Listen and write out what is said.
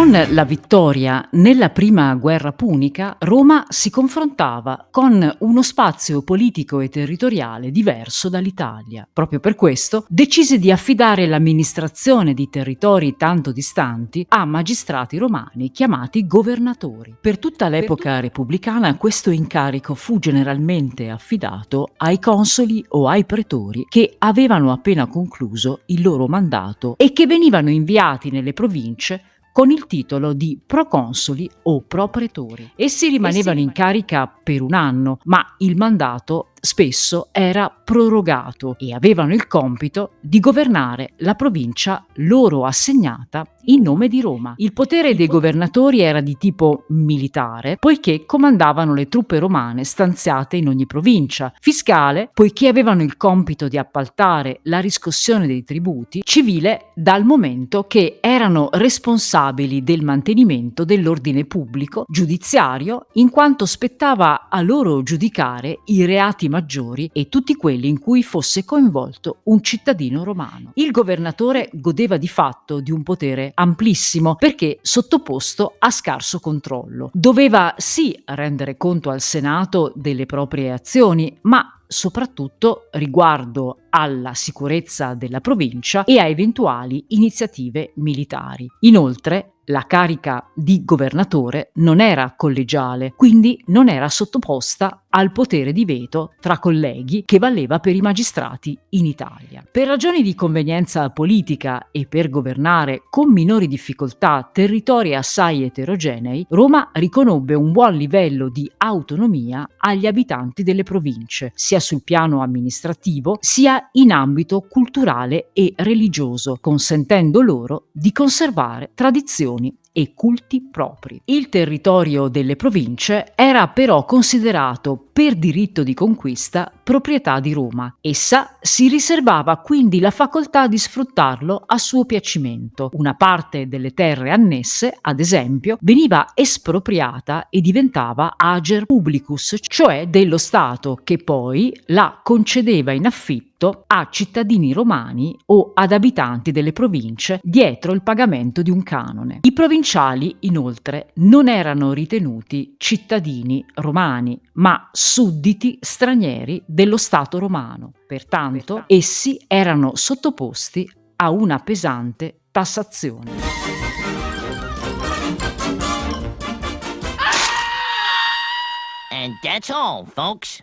Con la vittoria nella prima guerra punica, Roma si confrontava con uno spazio politico e territoriale diverso dall'Italia. Proprio per questo decise di affidare l'amministrazione di territori tanto distanti a magistrati romani chiamati governatori. Per tutta l'epoca repubblicana questo incarico fu generalmente affidato ai consoli o ai pretori che avevano appena concluso il loro mandato e che venivano inviati nelle province con il titolo di proconsoli o propretori. Essi rimanevano in carica per un anno, ma il mandato spesso era prorogato e avevano il compito di governare la provincia loro assegnata in nome di Roma. Il potere dei governatori era di tipo militare, poiché comandavano le truppe romane stanziate in ogni provincia, fiscale, poiché avevano il compito di appaltare la riscossione dei tributi, civile dal momento che erano responsabili del mantenimento dell'ordine pubblico, giudiziario, in quanto spettava a loro giudicare i reati maggiori e tutti quelli in cui fosse coinvolto un cittadino romano. Il governatore godeva di fatto di un potere amplissimo perché sottoposto a scarso controllo. Doveva sì rendere conto al Senato delle proprie azioni, ma soprattutto riguardo alla sicurezza della provincia e a eventuali iniziative militari. Inoltre, la carica di governatore non era collegiale, quindi non era sottoposta al potere di veto tra colleghi che valeva per i magistrati in Italia. Per ragioni di convenienza politica e per governare con minori difficoltà territori assai eterogenei, Roma riconobbe un buon livello di autonomia agli abitanti delle province, sia sul piano amministrativo sia in ambito culturale e religioso, consentendo loro di conservare tradizioni informazioni e culti propri. Il territorio delle province era però considerato per diritto di conquista proprietà di Roma. Essa si riservava quindi la facoltà di sfruttarlo a suo piacimento. Una parte delle terre annesse, ad esempio, veniva espropriata e diventava ager publicus, cioè dello Stato, che poi la concedeva in affitto a cittadini romani o ad abitanti delle province dietro il pagamento di un canone. I inoltre, non erano ritenuti cittadini romani, ma sudditi stranieri dello Stato romano. Pertanto, essi erano sottoposti a una pesante tassazione. And that's all, folks.